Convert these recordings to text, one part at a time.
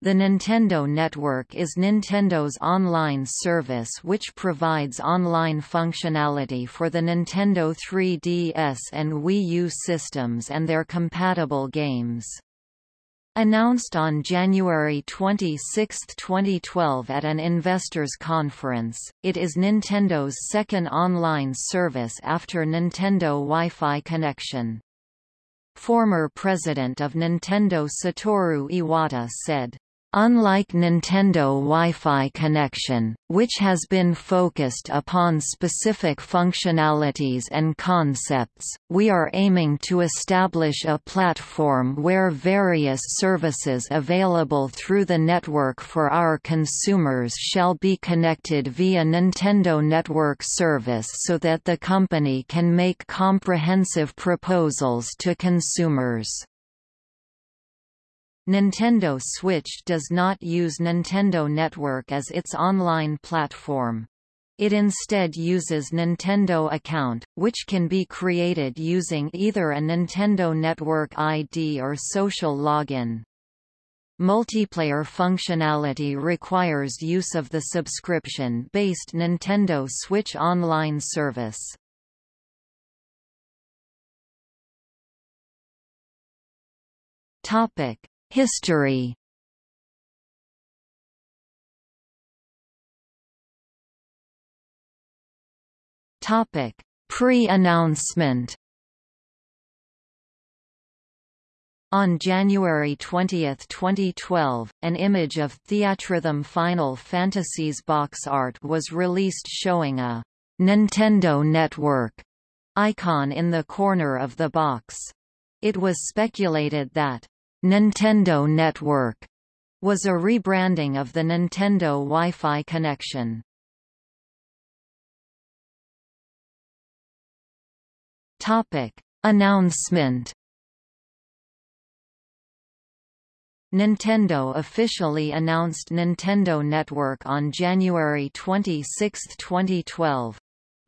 The Nintendo Network is Nintendo's online service which provides online functionality for the Nintendo 3DS and Wii U systems and their compatible games. Announced on January 26, 2012 at an investors conference, it is Nintendo's second online service after Nintendo Wi-Fi connection. Former president of Nintendo Satoru Iwata said, Unlike Nintendo Wi-Fi connection, which has been focused upon specific functionalities and concepts, we are aiming to establish a platform where various services available through the network for our consumers shall be connected via Nintendo Network Service so that the company can make comprehensive proposals to consumers. Nintendo Switch does not use Nintendo Network as its online platform. It instead uses Nintendo Account, which can be created using either a Nintendo Network ID or social login. Multiplayer functionality requires use of the subscription-based Nintendo Switch Online service. Topic: History Topic: Pre-announcement. On January 20, 2012, an image of Theatrhythm Final Fantasy's box art was released showing a Nintendo Network icon in the corner of the box. It was speculated that Nintendo Network was a rebranding of the Nintendo Wi-Fi connection. Topic: Announcement Nintendo officially announced Nintendo Network on January 26, 2012.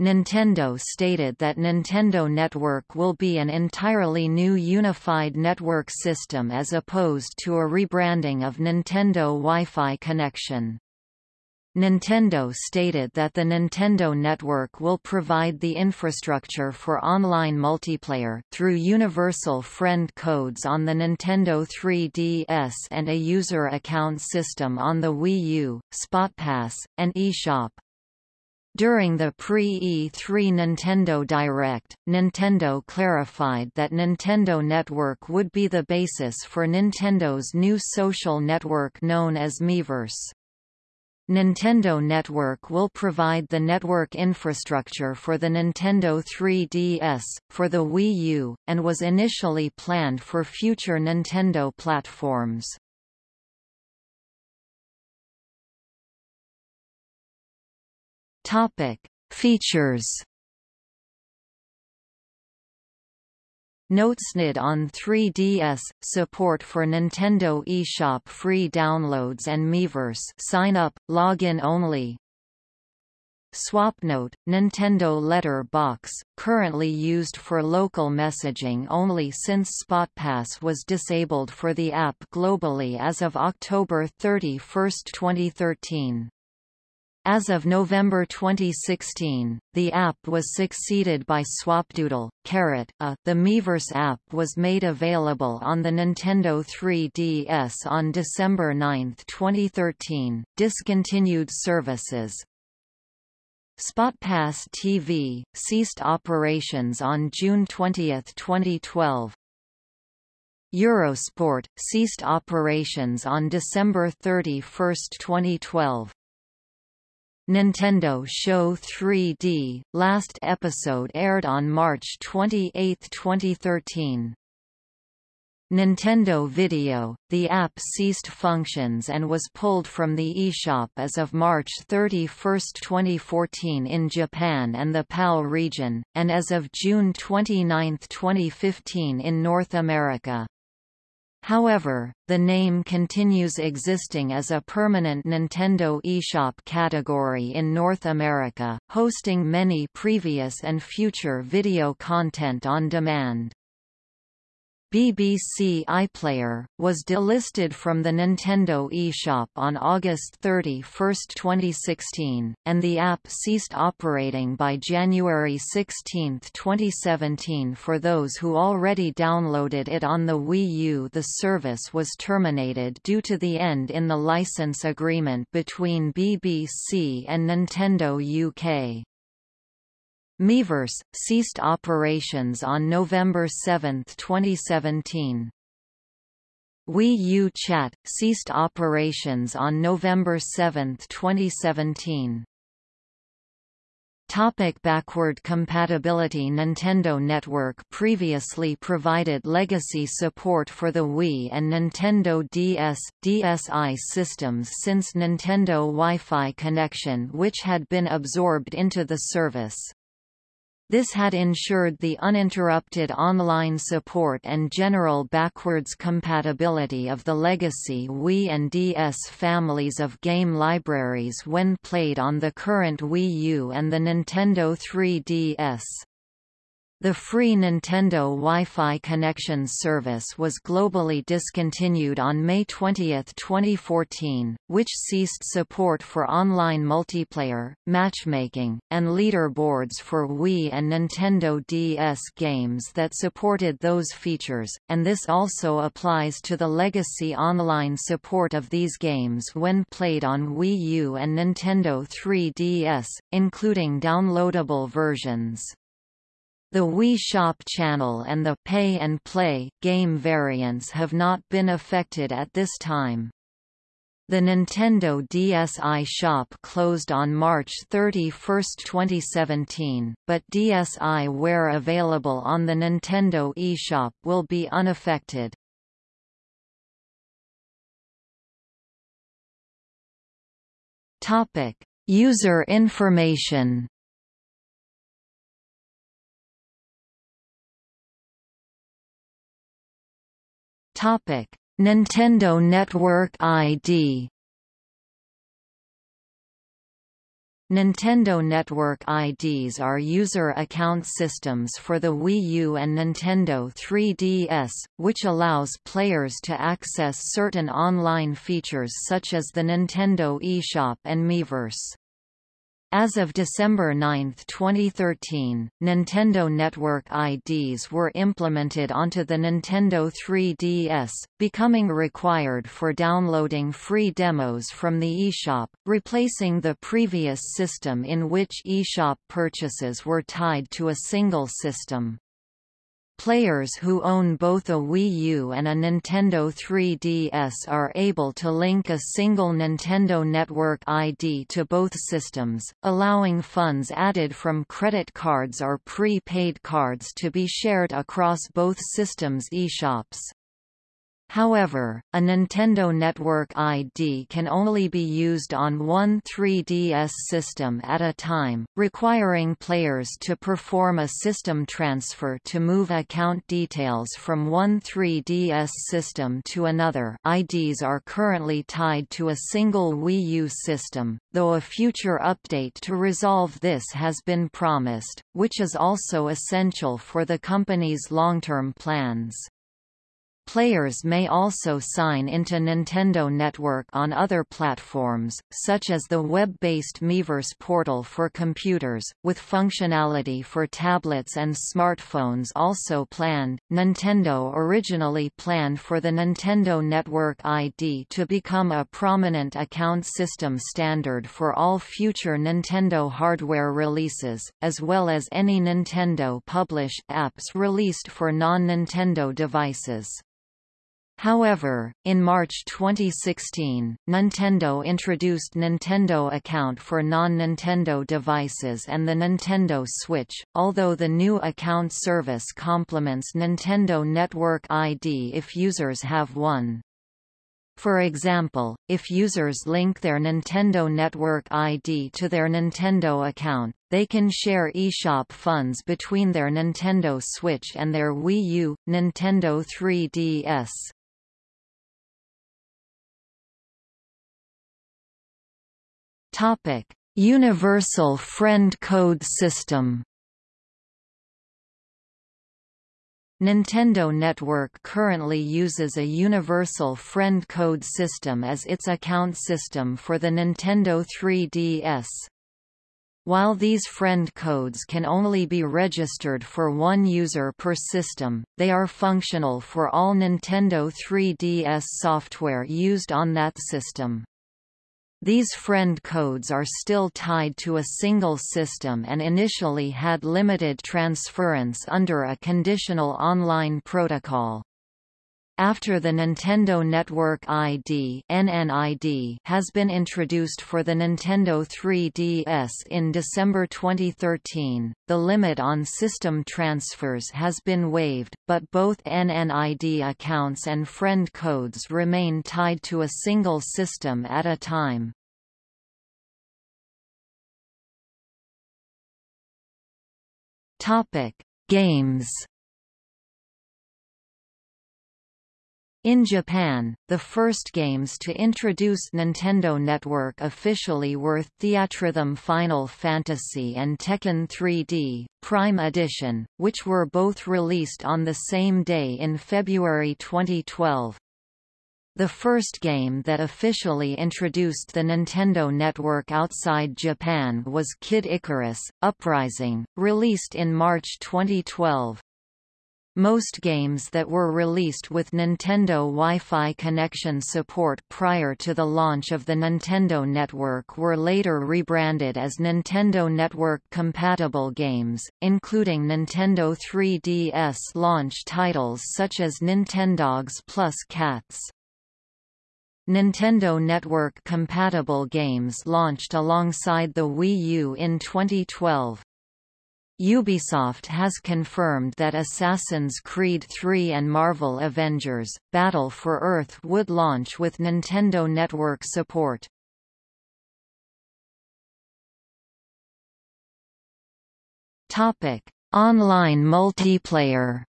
Nintendo stated that Nintendo Network will be an entirely new unified network system as opposed to a rebranding of Nintendo Wi-Fi connection. Nintendo stated that the Nintendo Network will provide the infrastructure for online multiplayer through universal friend codes on the Nintendo 3DS and a user account system on the Wii U, SpotPass, and eShop. During the pre-E3 Nintendo Direct, Nintendo clarified that Nintendo Network would be the basis for Nintendo's new social network known as Miiverse. Nintendo Network will provide the network infrastructure for the Nintendo 3DS, for the Wii U, and was initially planned for future Nintendo platforms. Topic: Features. NoteSnid on 3DS – Support for Nintendo eShop free downloads and Miiverse sign up, login only SwapNote – Nintendo Letter Box, currently used for local messaging only since SpotPass was disabled for the app globally as of October 31, 2013. As of November 2016, the app was succeeded by Swapdoodle. Carrot, a, the Miiverse app was made available on the Nintendo 3DS on December 9, 2013, discontinued services. SpotPass TV, ceased operations on June 20, 2012. Eurosport, ceased operations on December 31, 2012. Nintendo Show 3D, last episode aired on March 28, 2013. Nintendo Video, the app ceased functions and was pulled from the eShop as of March 31, 2014 in Japan and the PAL region, and as of June 29, 2015 in North America. However, the name continues existing as a permanent Nintendo eShop category in North America, hosting many previous and future video content on demand. BBC iPlayer, was delisted from the Nintendo eShop on August 31, 2016, and the app ceased operating by January 16, 2017 for those who already downloaded it on the Wii U the service was terminated due to the end in the license agreement between BBC and Nintendo UK. Miiverse, ceased operations on November 7, 2017. Wii U Chat, ceased operations on November 7, 2017. Topic backward compatibility Nintendo Network previously provided legacy support for the Wii and Nintendo DS, DSi systems since Nintendo Wi-Fi connection which had been absorbed into the service. This had ensured the uninterrupted online support and general backwards compatibility of the legacy Wii and DS families of game libraries when played on the current Wii U and the Nintendo 3DS. The free Nintendo Wi-Fi connection service was globally discontinued on May 20, 2014, which ceased support for online multiplayer, matchmaking, and leaderboards for Wii and Nintendo DS games that supported those features, and this also applies to the legacy online support of these games when played on Wii U and Nintendo 3DS, including downloadable versions. The Wii Shop channel and the Pay and Play game variants have not been affected at this time. The Nintendo DSi shop closed on March 31, 2017, but DSiWare available on the Nintendo eShop will be unaffected. Topic: User information Nintendo Network ID. Nintendo Network IDs are user account systems for the Wii U and Nintendo 3DS, which allows players to access certain online features such as the Nintendo eShop and Miiverse. As of December 9, 2013, Nintendo Network IDs were implemented onto the Nintendo 3DS, becoming required for downloading free demos from the eShop, replacing the previous system in which eShop purchases were tied to a single system. Players who own both a Wii U and a Nintendo 3DS are able to link a single Nintendo Network ID to both systems, allowing funds added from credit cards or pre-paid cards to be shared across both systems' eShops. However, a Nintendo Network ID can only be used on one 3DS system at a time, requiring players to perform a system transfer to move account details from one 3DS system to another IDs are currently tied to a single Wii U system, though a future update to resolve this has been promised, which is also essential for the company's long-term plans. Players may also sign into Nintendo Network on other platforms, such as the web-based Miiverse portal for computers, with functionality for tablets and smartphones also planned. Nintendo originally planned for the Nintendo Network ID to become a prominent account system standard for all future Nintendo hardware releases, as well as any Nintendo published apps released for non-Nintendo devices. However, in March 2016, Nintendo introduced Nintendo Account for non-Nintendo devices and the Nintendo Switch, although the new account service complements Nintendo Network ID if users have one. For example, if users link their Nintendo Network ID to their Nintendo account, they can share eShop funds between their Nintendo Switch and their Wii U, Nintendo 3DS. Topic: Universal Friend Code System. Nintendo Network currently uses a universal friend code system as its account system for the Nintendo 3DS. While these friend codes can only be registered for one user per system, they are functional for all Nintendo 3DS software used on that system. These friend codes are still tied to a single system and initially had limited transference under a conditional online protocol. After the Nintendo Network ID (NNID) has been introduced for the Nintendo 3DS in December 2013, the limit on system transfers has been waived, but both NNID accounts and friend codes remain tied to a single system at a time. Topic: Games In Japan, the first games to introduce Nintendo Network officially were Theatrhythm Final Fantasy and Tekken 3D, Prime Edition, which were both released on the same day in February 2012. The first game that officially introduced the Nintendo Network outside Japan was Kid Icarus, Uprising, released in March 2012. Most games that were released with Nintendo Wi-Fi connection support prior to the launch of the Nintendo Network were later rebranded as Nintendo Network-compatible games, including Nintendo 3DS launch titles such as Nintendogs plus Cats. Nintendo Network-compatible games launched alongside the Wii U in 2012. Ubisoft has confirmed that Assassin's Creed 3 and Marvel Avengers, Battle for Earth would launch with Nintendo Network support. Online multiplayer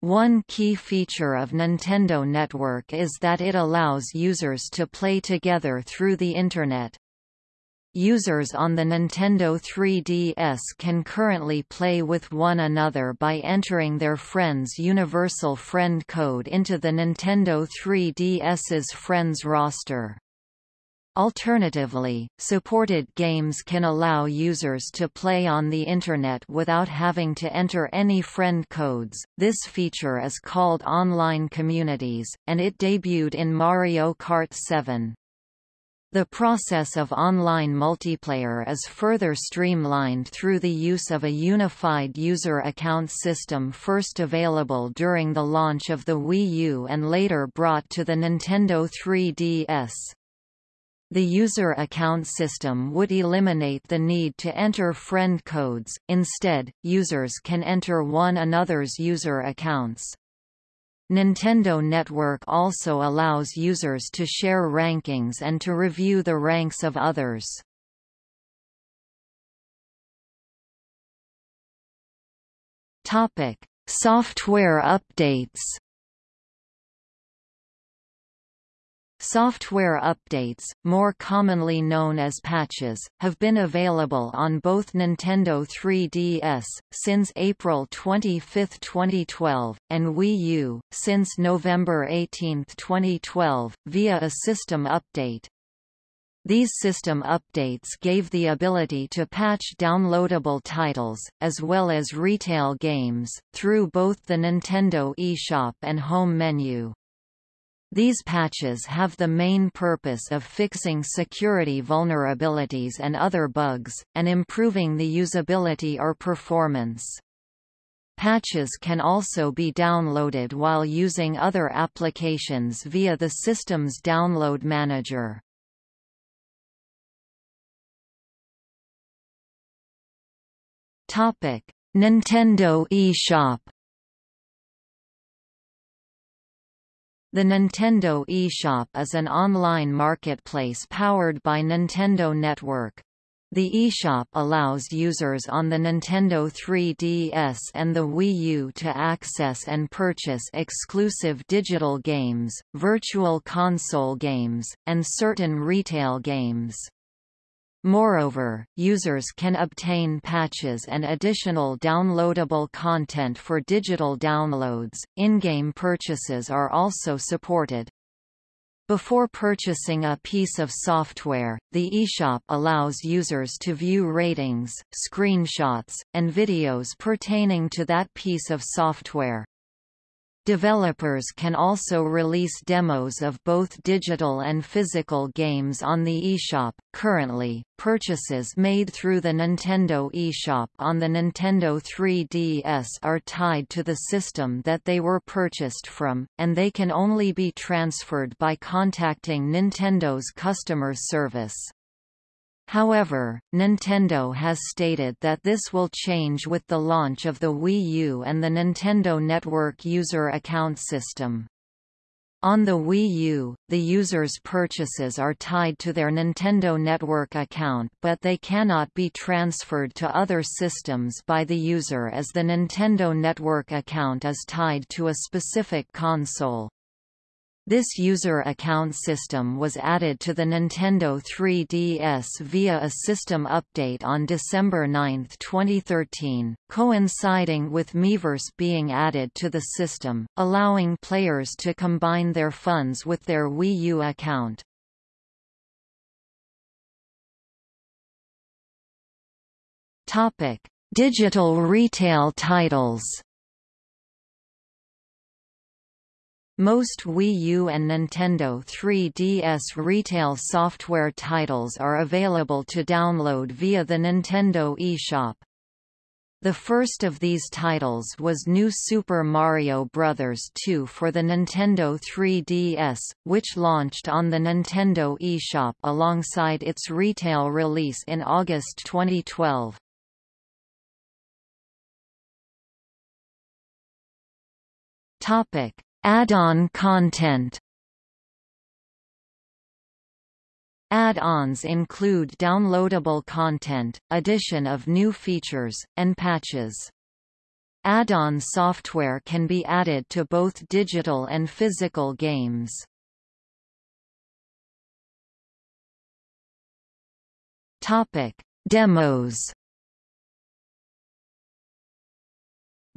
One key feature of Nintendo Network is that it allows users to play together through the Internet. Users on the Nintendo 3DS can currently play with one another by entering their friend's Universal Friend Code into the Nintendo 3DS's Friends roster. Alternatively, supported games can allow users to play on the Internet without having to enter any friend codes. This feature is called Online Communities, and it debuted in Mario Kart 7. The process of online multiplayer is further streamlined through the use of a unified user account system first available during the launch of the Wii U and later brought to the Nintendo 3DS. The user account system would eliminate the need to enter friend codes, instead, users can enter one another's user accounts. Nintendo Network also allows users to share rankings and to review the ranks of others. Topic: Software updates. Software updates, more commonly known as patches, have been available on both Nintendo 3DS, since April 25, 2012, and Wii U, since November 18, 2012, via a system update. These system updates gave the ability to patch downloadable titles, as well as retail games, through both the Nintendo eShop and home menu. These patches have the main purpose of fixing security vulnerabilities and other bugs, and improving the usability or performance. Patches can also be downloaded while using other applications via the system's download manager. Nintendo eShop The Nintendo eShop is an online marketplace powered by Nintendo Network. The eShop allows users on the Nintendo 3DS and the Wii U to access and purchase exclusive digital games, virtual console games, and certain retail games. Moreover, users can obtain patches and additional downloadable content for digital downloads. In-game purchases are also supported. Before purchasing a piece of software, the eShop allows users to view ratings, screenshots, and videos pertaining to that piece of software. Developers can also release demos of both digital and physical games on the eShop. Currently, purchases made through the Nintendo eShop on the Nintendo 3DS are tied to the system that they were purchased from, and they can only be transferred by contacting Nintendo's customer service. However, Nintendo has stated that this will change with the launch of the Wii U and the Nintendo Network user account system. On the Wii U, the user's purchases are tied to their Nintendo Network account but they cannot be transferred to other systems by the user as the Nintendo Network account is tied to a specific console. This user account system was added to the Nintendo 3DS via a system update on December 9, 2013, coinciding with Miiverse being added to the system, allowing players to combine their funds with their Wii U account. Digital retail titles Most Wii U and Nintendo 3DS retail software titles are available to download via the Nintendo eShop. The first of these titles was New Super Mario Bros. 2 for the Nintendo 3DS, which launched on the Nintendo eShop alongside its retail release in August 2012. Topic: Add-on content Add-ons include downloadable content, addition of new features, and patches. Add-on software can be added to both digital and physical games. Topic: Demos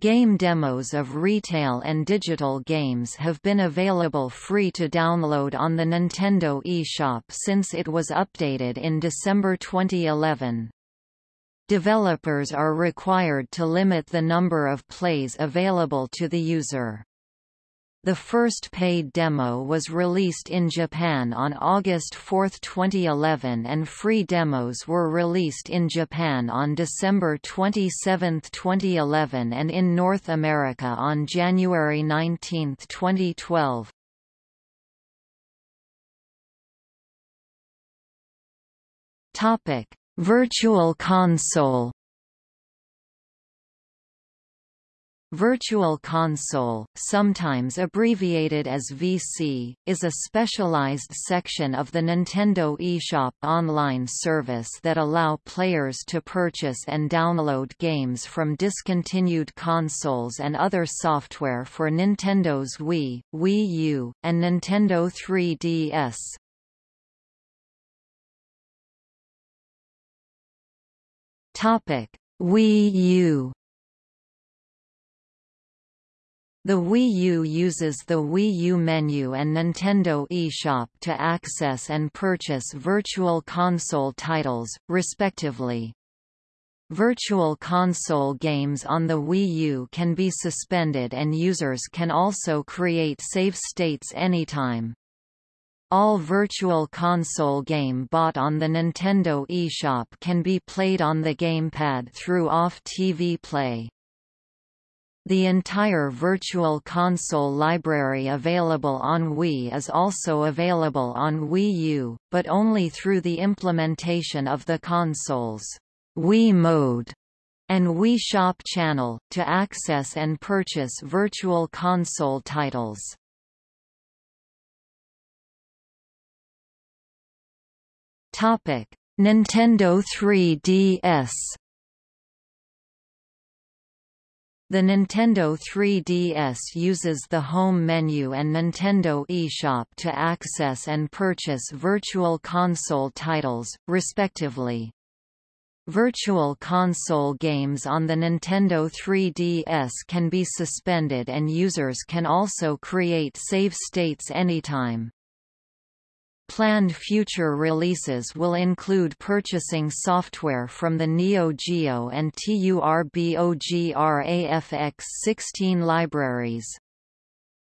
Game demos of retail and digital games have been available free to download on the Nintendo eShop since it was updated in December 2011. Developers are required to limit the number of plays available to the user. The first paid demo was released in Japan on August 4, 2011 and free demos were released in Japan on December 27, 2011 and in North America on January 19, 2012. Virtual Console Virtual Console, sometimes abbreviated as VC, is a specialized section of the Nintendo eShop online service that allow players to purchase and download games from discontinued consoles and other software for Nintendo's Wii, Wii U, and Nintendo 3DS. Topic: Wii U the Wii U uses the Wii U menu and Nintendo eShop to access and purchase Virtual Console titles, respectively. Virtual Console games on the Wii U can be suspended and users can also create save states anytime. All Virtual Console game bought on the Nintendo eShop can be played on the gamepad through Off TV Play. The entire Virtual Console library available on Wii is also available on Wii U, but only through the implementation of the console's Wii Mode and Wii Shop channel, to access and purchase Virtual Console titles. Nintendo 3DS The Nintendo 3DS uses the home menu and Nintendo eShop to access and purchase Virtual Console titles, respectively. Virtual Console games on the Nintendo 3DS can be suspended and users can also create save states anytime. Planned future releases will include purchasing software from the Neo Geo and TURBOGRAFX-16 libraries.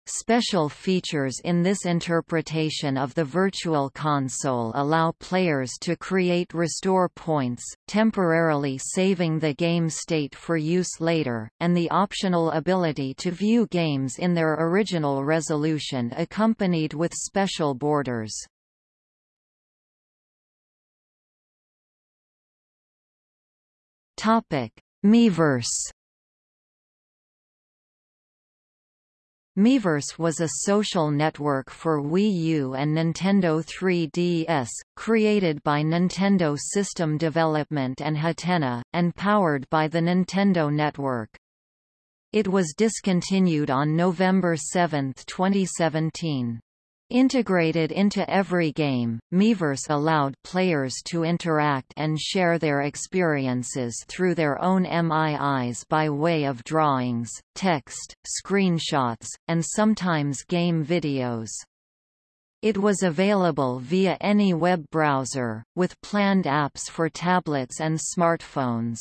Special features in this interpretation of the Virtual Console allow players to create restore points, temporarily saving the game state for use later, and the optional ability to view games in their original resolution accompanied with special borders. Topic: Miiverse. Miiverse was a social network for Wii U and Nintendo 3DS, created by Nintendo System Development and Hatena, and powered by the Nintendo Network. It was discontinued on November 7, 2017. Integrated into every game, Miiverse allowed players to interact and share their experiences through their own MIIs by way of drawings, text, screenshots, and sometimes game videos. It was available via any web browser, with planned apps for tablets and smartphones.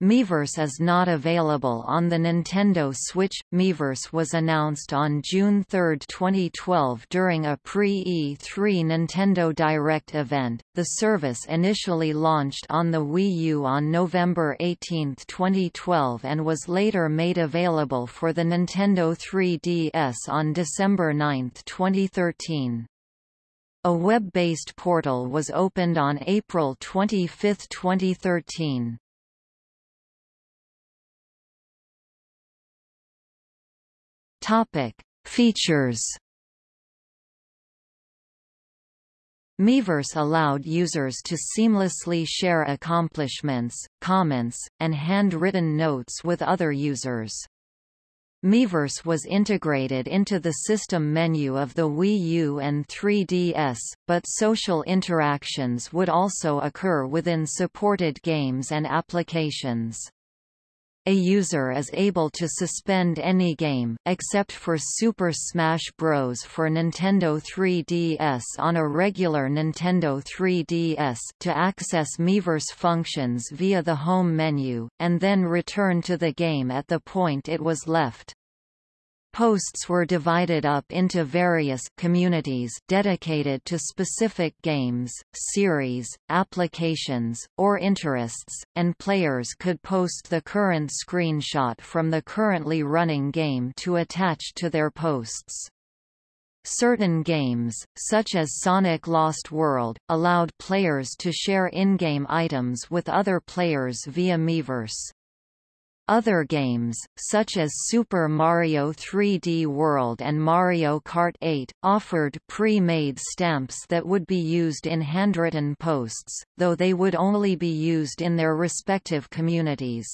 Miiverse is not available on the Nintendo Switch. Miiverse was announced on June 3, 2012 during a pre-E3 Nintendo Direct event. The service initially launched on the Wii U on November 18, 2012 and was later made available for the Nintendo 3DS on December 9, 2013. A web-based portal was opened on April 25, 2013. Topic: Features. Miiverse allowed users to seamlessly share accomplishments, comments, and handwritten notes with other users. Miiverse was integrated into the system menu of the Wii U and 3DS, but social interactions would also occur within supported games and applications. A user is able to suspend any game, except for Super Smash Bros. for Nintendo 3DS on a regular Nintendo 3DS to access Miiverse functions via the home menu, and then return to the game at the point it was left. Posts were divided up into various communities dedicated to specific games, series, applications, or interests, and players could post the current screenshot from the currently running game to attach to their posts. Certain games, such as Sonic Lost World, allowed players to share in-game items with other players via Miiverse. Other games, such as Super Mario 3D World and Mario Kart 8, offered pre-made stamps that would be used in handwritten posts, though they would only be used in their respective communities.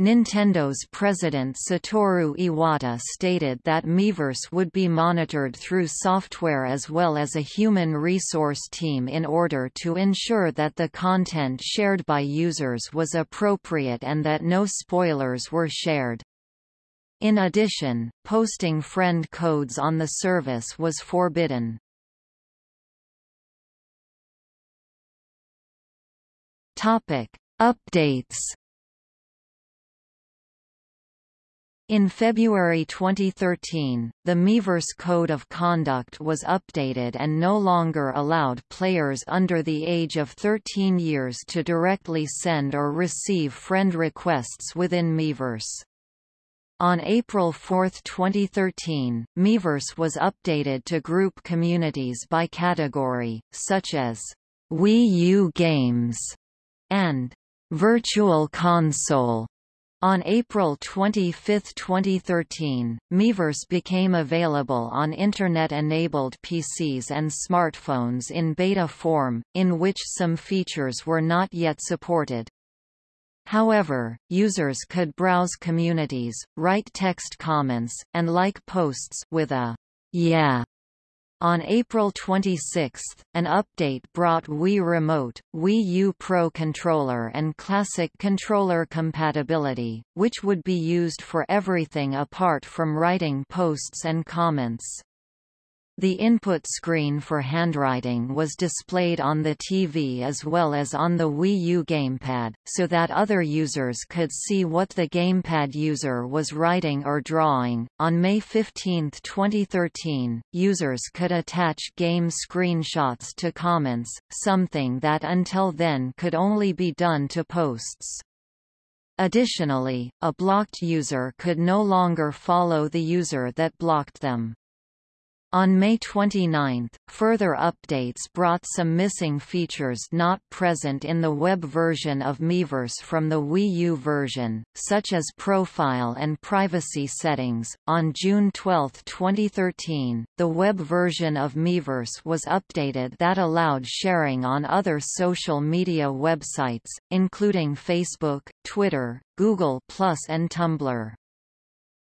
Nintendo's president Satoru Iwata stated that Miiverse would be monitored through software as well as a human resource team in order to ensure that the content shared by users was appropriate and that no spoilers were shared. In addition, posting friend codes on the service was forbidden. Topic: Updates In February 2013, the Miiverse Code of Conduct was updated and no longer allowed players under the age of 13 years to directly send or receive friend requests within Miiverse. On April 4, 2013, Miiverse was updated to group communities by category, such as Wii U games and Virtual Console. On April 25, 2013, Miiverse became available on Internet-enabled PCs and smartphones in beta form, in which some features were not yet supported. However, users could browse communities, write text comments, and like posts with a yeah on April 26, an update brought Wii Remote, Wii U Pro Controller and Classic Controller compatibility, which would be used for everything apart from writing posts and comments. The input screen for handwriting was displayed on the TV as well as on the Wii U gamepad, so that other users could see what the gamepad user was writing or drawing. On May 15, 2013, users could attach game screenshots to comments, something that until then could only be done to posts. Additionally, a blocked user could no longer follow the user that blocked them. On May 29, further updates brought some missing features not present in the web version of Miiverse from the Wii U version, such as profile and privacy settings. On June 12, 2013, the web version of Miiverse was updated that allowed sharing on other social media websites, including Facebook, Twitter, Google and Tumblr.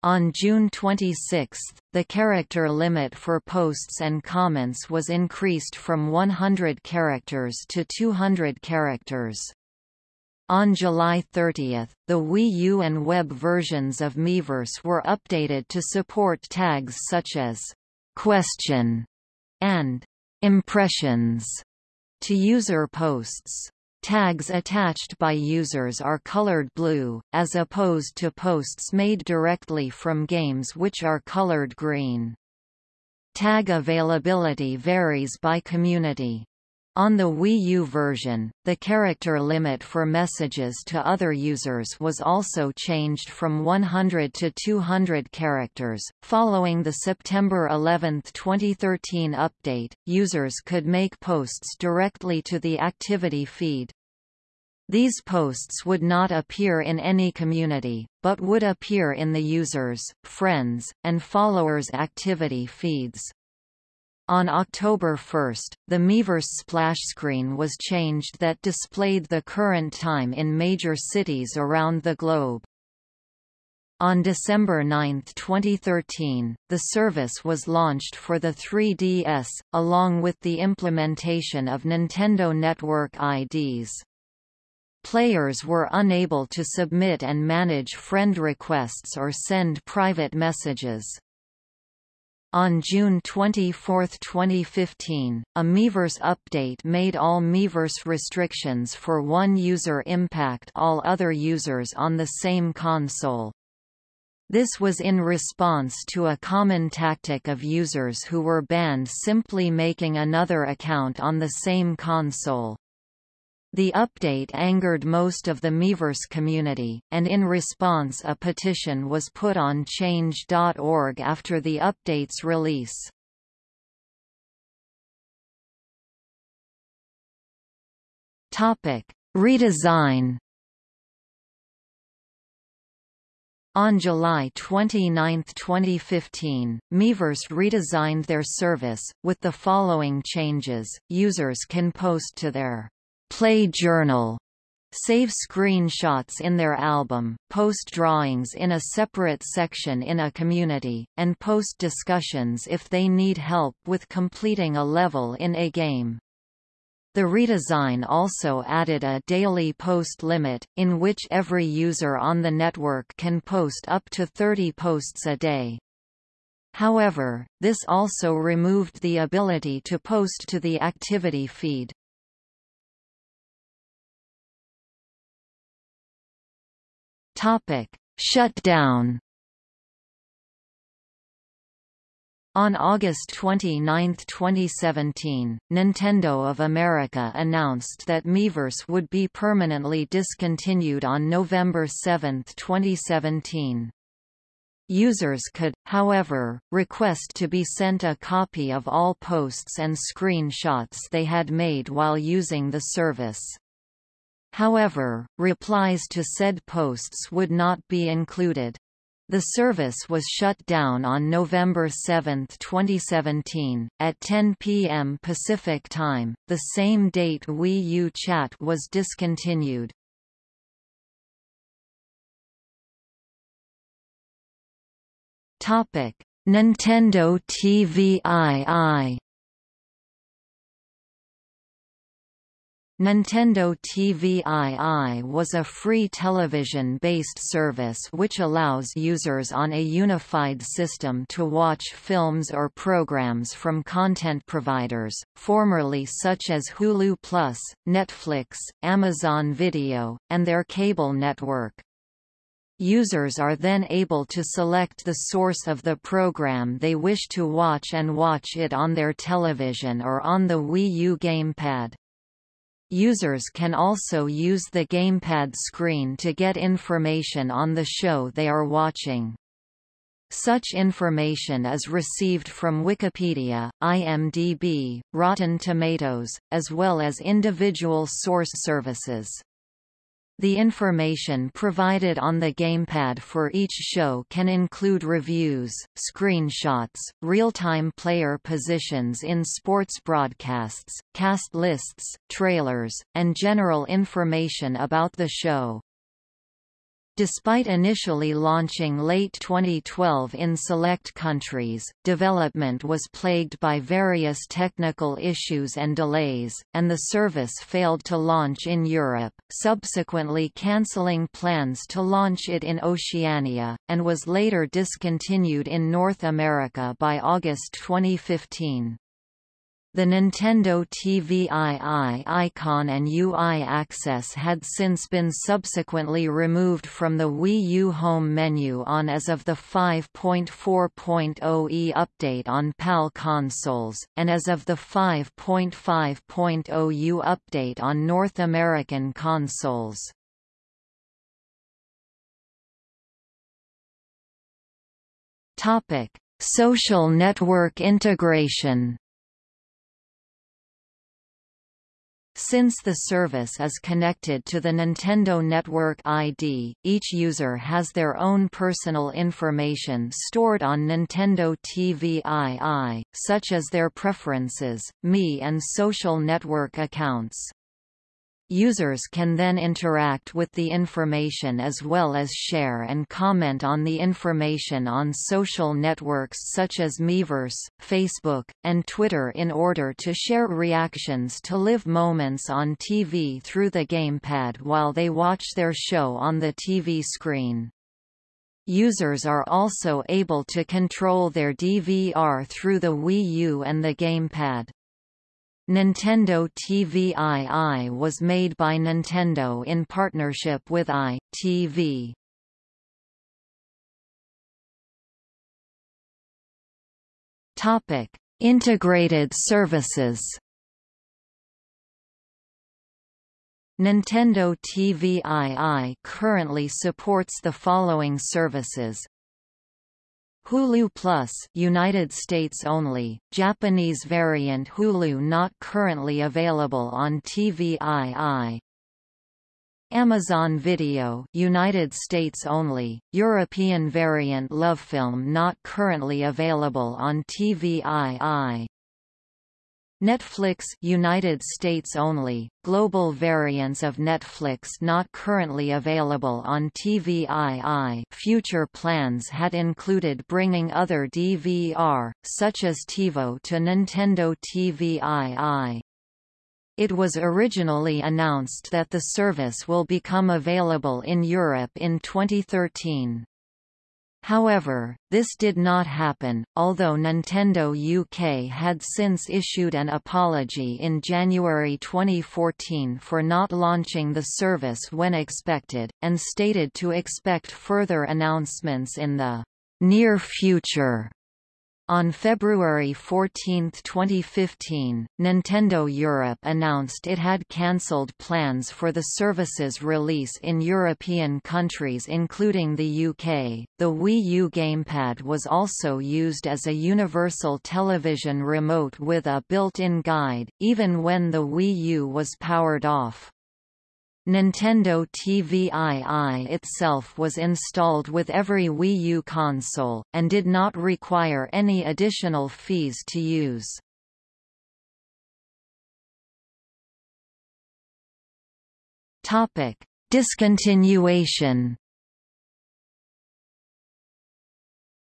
On June 26, the character limit for posts and comments was increased from 100 characters to 200 characters. On July 30, the Wii U and web versions of Miiverse were updated to support tags such as question and impressions to user posts. Tags attached by users are colored blue, as opposed to posts made directly from games which are colored green. Tag availability varies by community. On the Wii U version, the character limit for messages to other users was also changed from 100 to 200 characters. Following the September 11, 2013 update, users could make posts directly to the activity feed. These posts would not appear in any community, but would appear in the users, friends, and followers' activity feeds. On October 1, the Miiverse splash screen was changed that displayed the current time in major cities around the globe. On December 9, 2013, the service was launched for the 3DS, along with the implementation of Nintendo Network IDs. Players were unable to submit and manage friend requests or send private messages. On June 24, 2015, a Miiverse update made all Miiverse restrictions for one user impact all other users on the same console. This was in response to a common tactic of users who were banned simply making another account on the same console. The update angered most of the Miiverse community, and in response a petition was put on Change.org after the update's release. Topic: Redesign. On July 29, 2015, Miiverse redesigned their service, with the following changes, users can post to their Play Journal save screenshots in their album, post drawings in a separate section in a community, and post discussions if they need help with completing a level in a game. The redesign also added a daily post limit, in which every user on the network can post up to 30 posts a day. However, this also removed the ability to post to the activity feed. Shutdown. On August 29, 2017, Nintendo of America announced that Miiverse would be permanently discontinued on November 7, 2017. Users could, however, request to be sent a copy of all posts and screenshots they had made while using the service. However, replies to said posts would not be included. The service was shut down on November 7, 2017, at 10 p.m. Pacific Time, the same date Wii U Chat was discontinued. Nintendo TVII Nintendo TVII was a free television-based service which allows users on a unified system to watch films or programs from content providers, formerly such as Hulu Plus, Netflix, Amazon Video, and their cable network. Users are then able to select the source of the program they wish to watch and watch it on their television or on the Wii U gamepad. Users can also use the gamepad screen to get information on the show they are watching. Such information is received from Wikipedia, IMDb, Rotten Tomatoes, as well as individual source services. The information provided on the gamepad for each show can include reviews, screenshots, real-time player positions in sports broadcasts, cast lists, trailers, and general information about the show. Despite initially launching late 2012 in select countries, development was plagued by various technical issues and delays, and the service failed to launch in Europe, subsequently cancelling plans to launch it in Oceania, and was later discontinued in North America by August 2015. The Nintendo TVII icon and UI access had since been subsequently removed from the Wii U home menu on as of the 5.4.0e update on PAL consoles, and as of the 5.5.0u update on North American consoles. Social network integration Since the service is connected to the Nintendo Network ID, each user has their own personal information stored on Nintendo TVII, such as their preferences, Mii and social network accounts. Users can then interact with the information as well as share and comment on the information on social networks such as Miiverse, Facebook, and Twitter in order to share reactions to live moments on TV through the gamepad while they watch their show on the TV screen. Users are also able to control their DVR through the Wii U and the gamepad. Nintendo TVII was made by Nintendo in partnership with i-TV. Topic: Integrated services. Nintendo TVII currently supports the following services Hulu Plus United States only, Japanese variant Hulu not currently available on TVII Amazon Video United States only, European variant LoveFilm not currently available on TVII Netflix United States only, global variants of Netflix not currently available on TVII future plans had included bringing other DVR, such as TiVo to Nintendo TVII. It was originally announced that the service will become available in Europe in 2013. However, this did not happen, although Nintendo UK had since issued an apology in January 2014 for not launching the service when expected, and stated to expect further announcements in the near future. On February 14, 2015, Nintendo Europe announced it had cancelled plans for the service's release in European countries including the UK. The Wii U gamepad was also used as a universal television remote with a built-in guide, even when the Wii U was powered off. Nintendo TVII itself was installed with every Wii U console, and did not require any additional fees to use. Discontinuation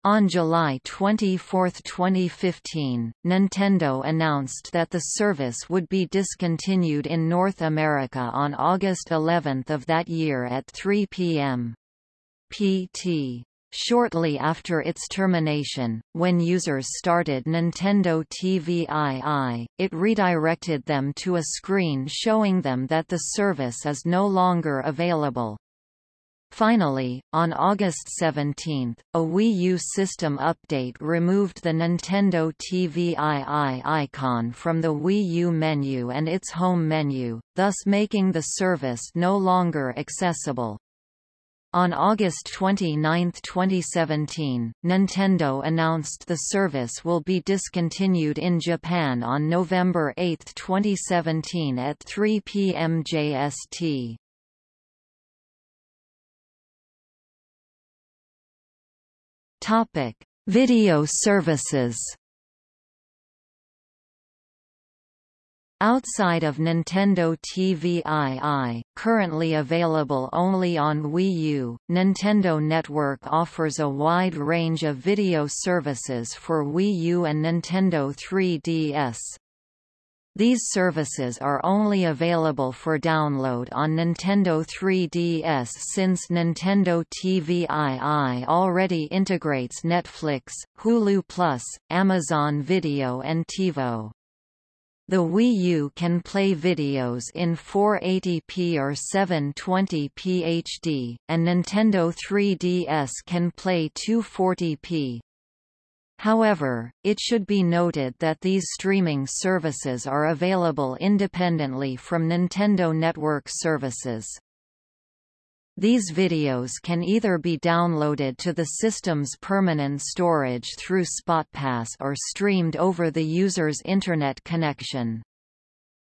On July 24, 2015, Nintendo announced that the service would be discontinued in North America on August 11 of that year at 3 p.m. PT. Shortly after its termination, when users started Nintendo TVII, it redirected them to a screen showing them that the service is no longer available. Finally, on August 17, a Wii U system update removed the Nintendo TVII icon from the Wii U menu and its home menu, thus making the service no longer accessible. On August 29, 2017, Nintendo announced the service will be discontinued in Japan on November 8, 2017 at 3 p.m. JST. Topic: Video services. Outside of Nintendo TVII, currently available only on Wii U, Nintendo Network offers a wide range of video services for Wii U and Nintendo 3DS. These services are only available for download on Nintendo 3DS since Nintendo TVII already integrates Netflix, Hulu Plus, Amazon Video and TiVo. The Wii U can play videos in 480p or 720p HD, and Nintendo 3DS can play 240p. However, it should be noted that these streaming services are available independently from Nintendo Network services. These videos can either be downloaded to the system's permanent storage through SpotPass or streamed over the user's Internet connection.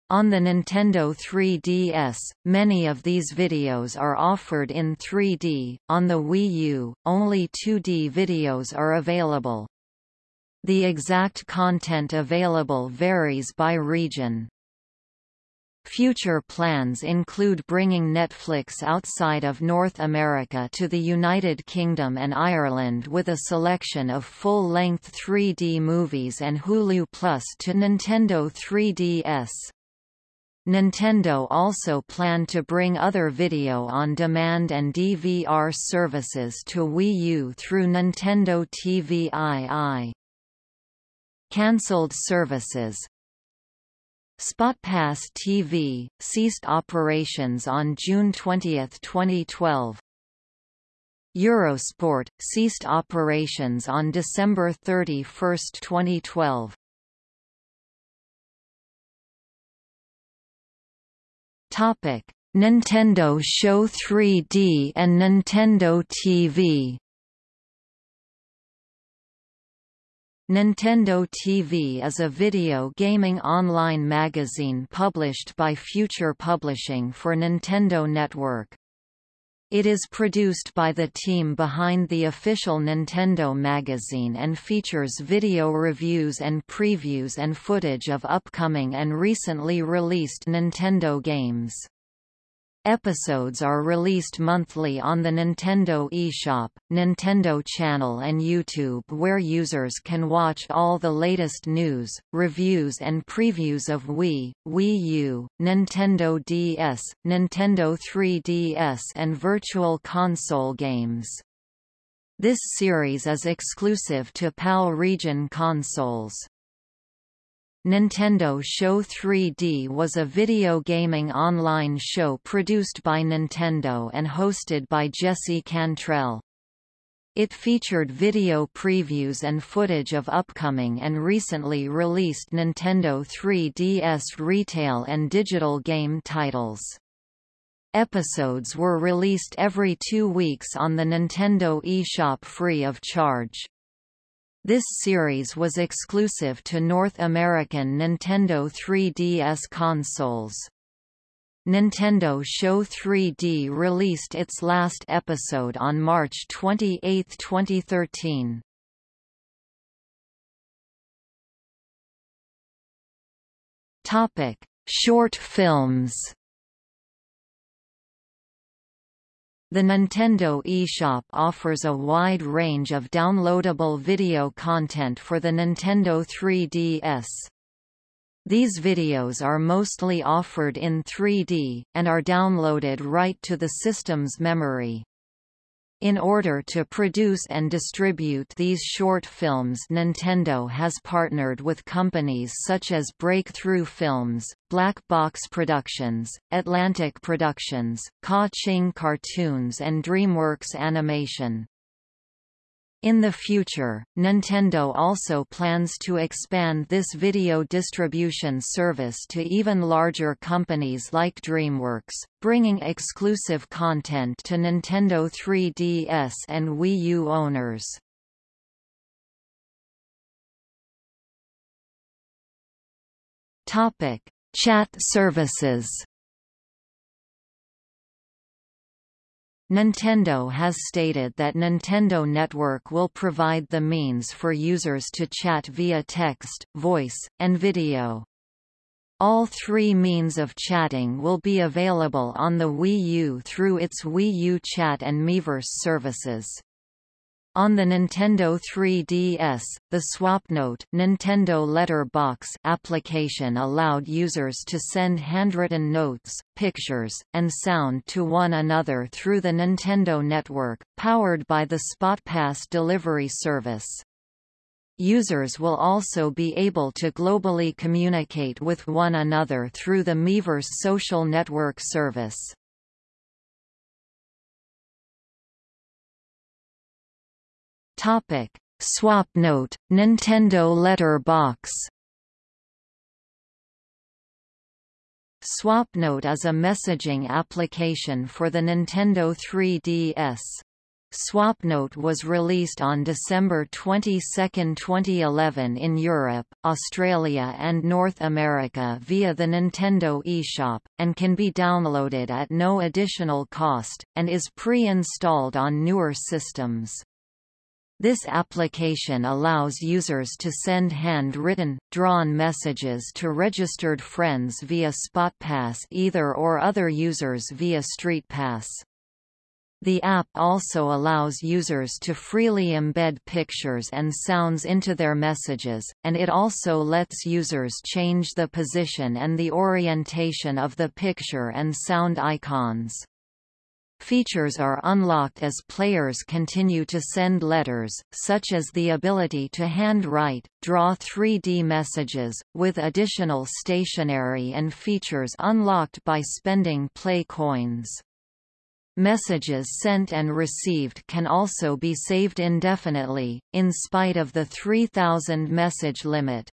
On the Nintendo 3DS, many of these videos are offered in 3D, on the Wii U, only 2D videos are available. The exact content available varies by region. Future plans include bringing Netflix outside of North America to the United Kingdom and Ireland with a selection of full-length 3D movies and Hulu Plus to Nintendo 3DS. Nintendo also planned to bring other video-on-demand and DVR services to Wii U through Nintendo TVII. Cancelled services SpotPass TV, ceased operations on June 20, 2012. Eurosport, ceased operations on December 31, 2012. Topic: Nintendo Show 3D and Nintendo TV Nintendo TV is a video gaming online magazine published by Future Publishing for Nintendo Network. It is produced by the team behind the official Nintendo magazine and features video reviews and previews and footage of upcoming and recently released Nintendo games. Episodes are released monthly on the Nintendo eShop, Nintendo Channel and YouTube where users can watch all the latest news, reviews and previews of Wii, Wii U, Nintendo DS, Nintendo 3DS and Virtual Console games. This series is exclusive to PAL region consoles. Nintendo Show 3D was a video gaming online show produced by Nintendo and hosted by Jesse Cantrell. It featured video previews and footage of upcoming and recently released Nintendo 3DS retail and digital game titles. Episodes were released every two weeks on the Nintendo eShop free of charge. This series was exclusive to North American Nintendo 3DS consoles. Nintendo Show 3D released its last episode on March 28, 2013. Topic: Short films The Nintendo eShop offers a wide range of downloadable video content for the Nintendo 3DS. These videos are mostly offered in 3D, and are downloaded right to the system's memory. In order to produce and distribute these short films Nintendo has partnered with companies such as Breakthrough Films, Black Box Productions, Atlantic Productions, Ka-Ching Cartoons and DreamWorks Animation. In the future, Nintendo also plans to expand this video distribution service to even larger companies like DreamWorks, bringing exclusive content to Nintendo 3DS and Wii U owners. Topic: Chat services. Nintendo has stated that Nintendo Network will provide the means for users to chat via text, voice, and video. All three means of chatting will be available on the Wii U through its Wii U Chat and Miiverse services. On the Nintendo 3DS, the SwapNote Nintendo Letter Box application allowed users to send handwritten notes, pictures, and sound to one another through the Nintendo Network, powered by the SpotPass delivery service. Users will also be able to globally communicate with one another through the Miiverse social network service. Topic: SwapNote, Nintendo Letter Box. SwapNote is a messaging application for the Nintendo 3DS. SwapNote was released on December 22, 2011 in Europe, Australia and North America via the Nintendo eShop, and can be downloaded at no additional cost, and is pre-installed on newer systems. This application allows users to send hand-written, drawn messages to registered friends via SpotPass either or other users via StreetPass. The app also allows users to freely embed pictures and sounds into their messages, and it also lets users change the position and the orientation of the picture and sound icons. Features are unlocked as players continue to send letters, such as the ability to handwrite, draw 3D messages, with additional stationery and features unlocked by spending play coins. Messages sent and received can also be saved indefinitely, in spite of the 3000 message limit.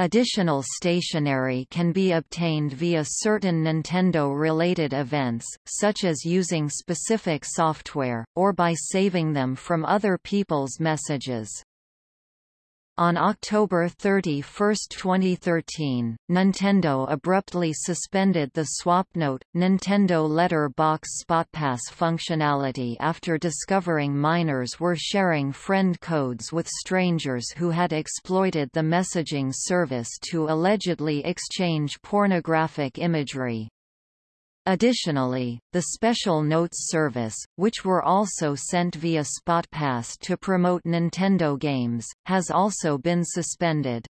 Additional stationery can be obtained via certain Nintendo-related events, such as using specific software, or by saving them from other people's messages. On October 31, 2013, Nintendo abruptly suspended the SwapNote, Nintendo Letter Box SpotPass functionality after discovering minors were sharing friend codes with strangers who had exploited the messaging service to allegedly exchange pornographic imagery. Additionally, the Special Notes service, which were also sent via SpotPass to promote Nintendo games, has also been suspended.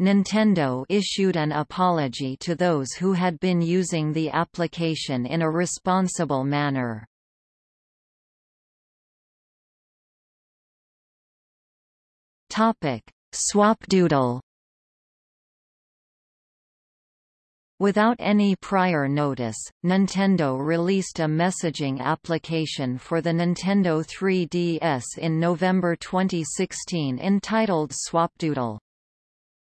Nintendo issued an apology to those who had been using the application in a responsible manner. Swapdoodle Without any prior notice, Nintendo released a messaging application for the Nintendo 3DS in November 2016 entitled Swapdoodle.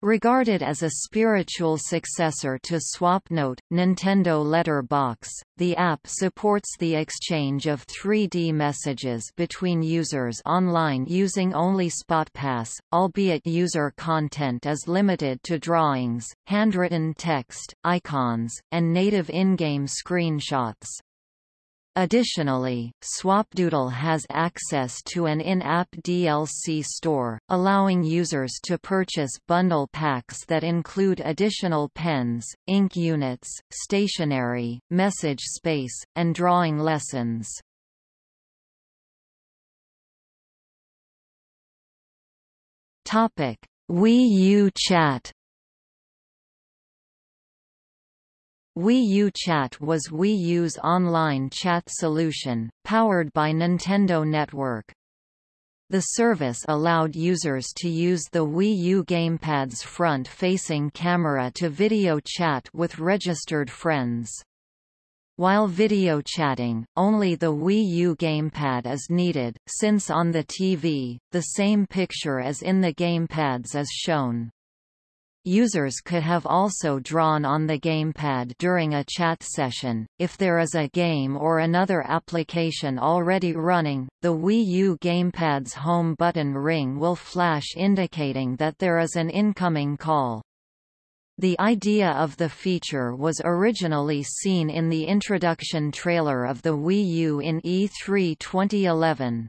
Regarded as a spiritual successor to SwapNote, Nintendo Letterbox, the app supports the exchange of 3D messages between users online using only SpotPass, albeit user content is limited to drawings, handwritten text, icons, and native in-game screenshots. Additionally, Swapdoodle has access to an in-app DLC store, allowing users to purchase bundle packs that include additional pens, ink units, stationery, message space, and drawing lessons. Wii U Chat Wii U Chat was Wii U's online chat solution, powered by Nintendo Network. The service allowed users to use the Wii U gamepad's front-facing camera to video chat with registered friends. While video chatting, only the Wii U gamepad is needed, since on the TV, the same picture as in the gamepads is shown. Users could have also drawn on the gamepad during a chat session. If there is a game or another application already running, the Wii U gamepad's home button ring will flash indicating that there is an incoming call. The idea of the feature was originally seen in the introduction trailer of the Wii U in E3 2011.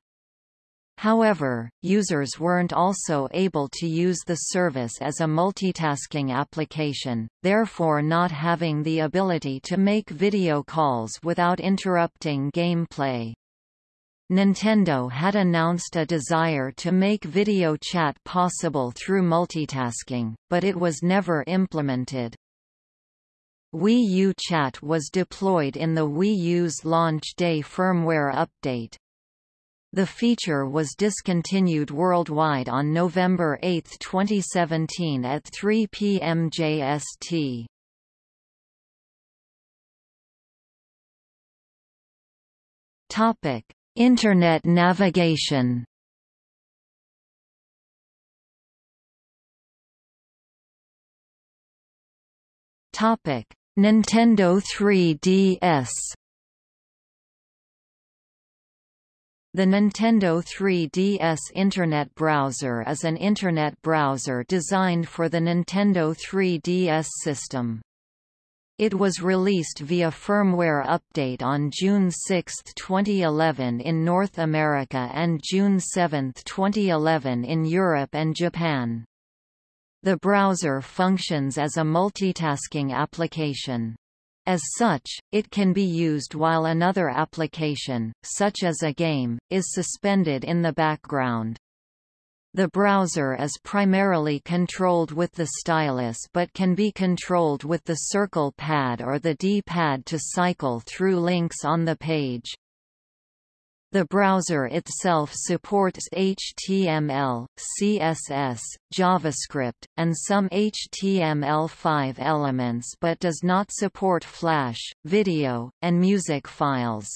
However, users weren't also able to use the service as a multitasking application, therefore not having the ability to make video calls without interrupting gameplay. Nintendo had announced a desire to make video chat possible through multitasking, but it was never implemented. Wii U Chat was deployed in the Wii U's launch day firmware update. The feature was discontinued worldwide on November 8, 2017 at 3 p.m. JST. Topic: Internet navigation. Topic: Nintendo 3DS. The Nintendo 3DS Internet Browser is an Internet browser designed for the Nintendo 3DS system. It was released via firmware update on June 6, 2011 in North America and June 7, 2011 in Europe and Japan. The browser functions as a multitasking application. As such, it can be used while another application, such as a game, is suspended in the background. The browser is primarily controlled with the stylus but can be controlled with the circle pad or the D-pad to cycle through links on the page. The browser itself supports HTML, CSS, JavaScript, and some HTML5 elements but does not support Flash, video, and music files.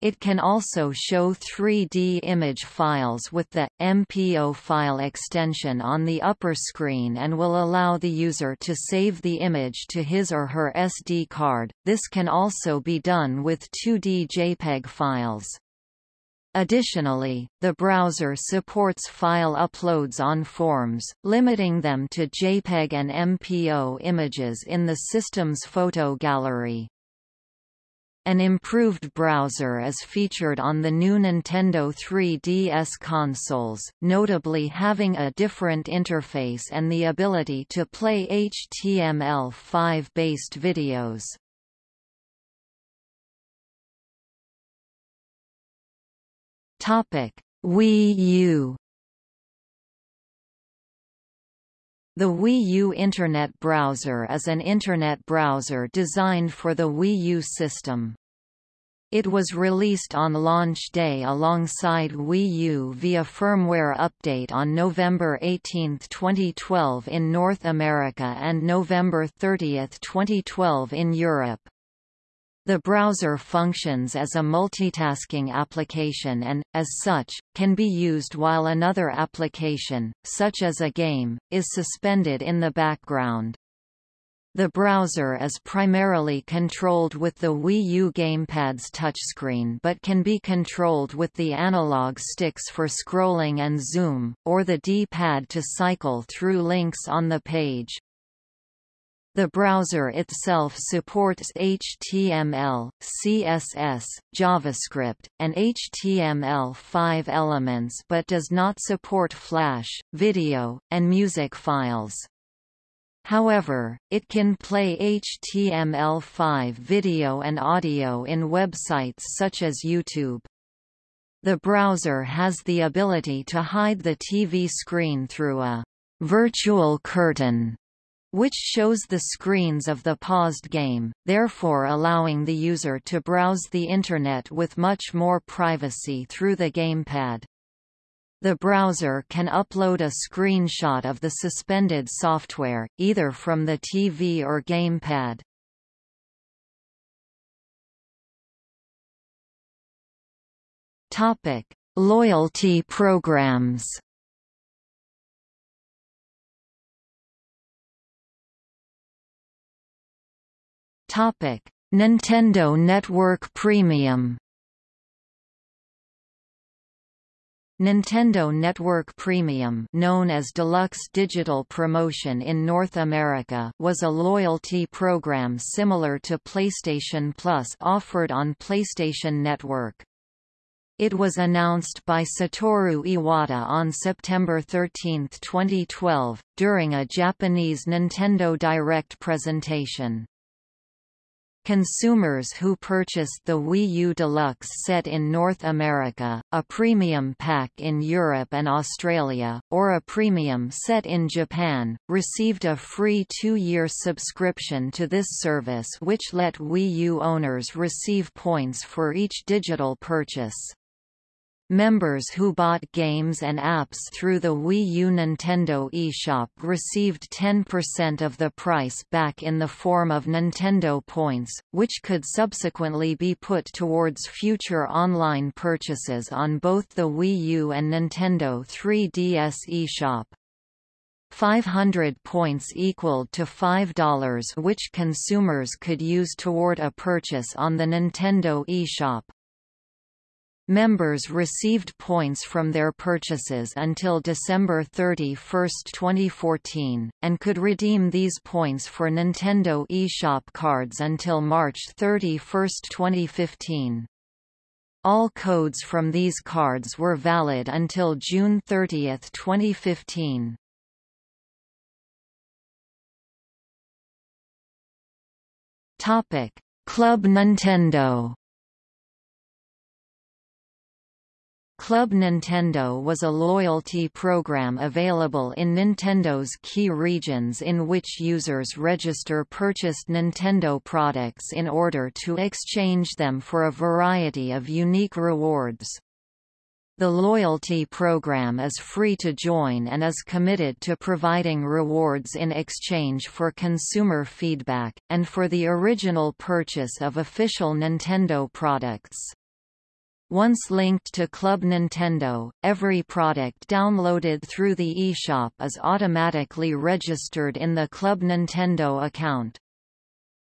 It can also show 3D image files with the MPO file extension on the upper screen and will allow the user to save the image to his or her SD card. This can also be done with 2D JPEG files. Additionally, the browser supports file uploads on forms, limiting them to JPEG and MPO images in the system's photo gallery. An improved browser is featured on the new Nintendo 3DS consoles, notably having a different interface and the ability to play HTML5-based videos. Topic: Wii U. The Wii U Internet Browser is an Internet browser designed for the Wii U system. It was released on launch day alongside Wii U via firmware update on November 18, 2012 in North America and November 30, 2012 in Europe. The browser functions as a multitasking application and, as such, can be used while another application, such as a game, is suspended in the background. The browser is primarily controlled with the Wii U gamepad's touchscreen but can be controlled with the analog sticks for scrolling and zoom, or the D-pad to cycle through links on the page. The browser itself supports HTML, CSS, JavaScript, and HTML5 elements but does not support Flash, video, and music files. However, it can play HTML5 video and audio in websites such as YouTube. The browser has the ability to hide the TV screen through a virtual curtain which shows the screens of the paused game, therefore allowing the user to browse the Internet with much more privacy through the gamepad. The browser can upload a screenshot of the suspended software, either from the TV or gamepad. Loyalty programs Nintendo Network Premium. Nintendo Network Premium known as Deluxe Digital Promotion in North America was a loyalty program similar to PlayStation Plus offered on PlayStation Network. It was announced by Satoru Iwata on September 13, 2012, during a Japanese Nintendo Direct presentation. Consumers who purchased the Wii U Deluxe set in North America, a premium pack in Europe and Australia, or a premium set in Japan, received a free two-year subscription to this service which let Wii U owners receive points for each digital purchase. Members who bought games and apps through the Wii U Nintendo eShop received 10% of the price back in the form of Nintendo points, which could subsequently be put towards future online purchases on both the Wii U and Nintendo 3DS eShop. 500 points equaled to $5 which consumers could use toward a purchase on the Nintendo eShop. Members received points from their purchases until December 31, 2014, and could redeem these points for Nintendo eShop cards until March 31, 2015. All codes from these cards were valid until June 30, 2015. Club Nintendo Club Nintendo was a loyalty program available in Nintendo's key regions in which users register purchased Nintendo products in order to exchange them for a variety of unique rewards. The loyalty program is free to join and is committed to providing rewards in exchange for consumer feedback, and for the original purchase of official Nintendo products. Once linked to Club Nintendo, every product downloaded through the eShop is automatically registered in the Club Nintendo account.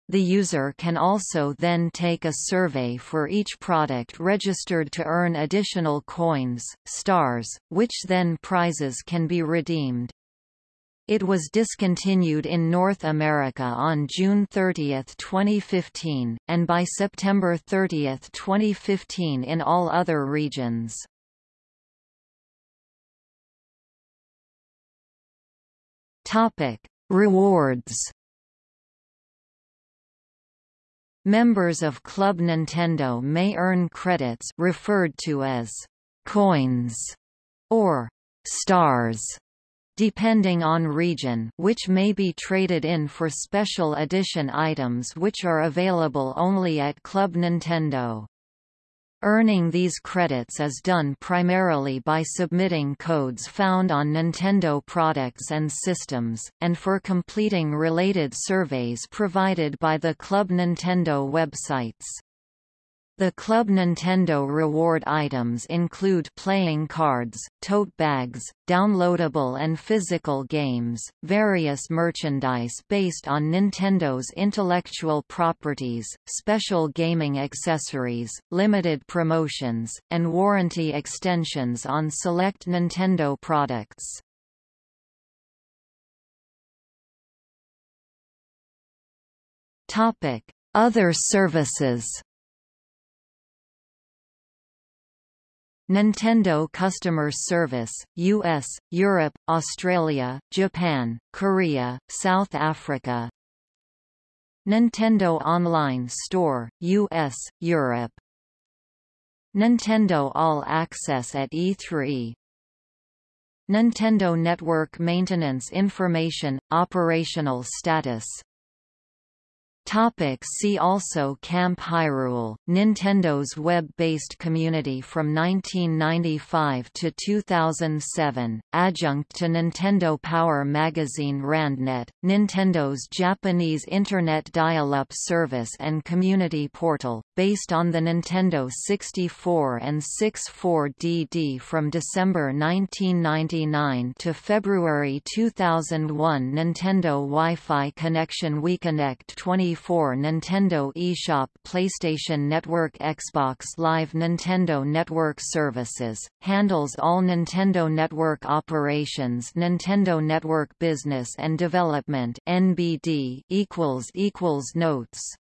The user can also then take a survey for each product registered to earn additional coins, stars, which then prizes can be redeemed. It was discontinued in North America on June 30, 2015, and by September 30, 2015 in all other regions. Topic: Rewards. Members of Club Nintendo may earn credits referred to as coins or stars depending on region which may be traded in for special edition items which are available only at Club Nintendo. Earning these credits is done primarily by submitting codes found on Nintendo products and systems, and for completing related surveys provided by the Club Nintendo websites. The Club Nintendo reward items include playing cards, tote bags, downloadable and physical games, various merchandise based on Nintendo's intellectual properties, special gaming accessories, limited promotions, and warranty extensions on select Nintendo products. Other services. Nintendo Customer Service, US, Europe, Australia, Japan, Korea, South Africa. Nintendo Online Store, US, Europe. Nintendo All Access at E3 Nintendo Network Maintenance Information – Operational status Topic see also Camp Hyrule, Nintendo's web-based community from 1995 to 2007, adjunct to Nintendo Power magazine Randnet, Nintendo's Japanese Internet dial-up service and community portal, based on the Nintendo 64 and 64DD from December 1999 to February 2001 Nintendo Wi-Fi connection WiiConnect 20 1994 Nintendo eShop PlayStation Network Xbox Live Nintendo Network Services, handles all Nintendo Network operations Nintendo Network Business and Development NBD equals equals Notes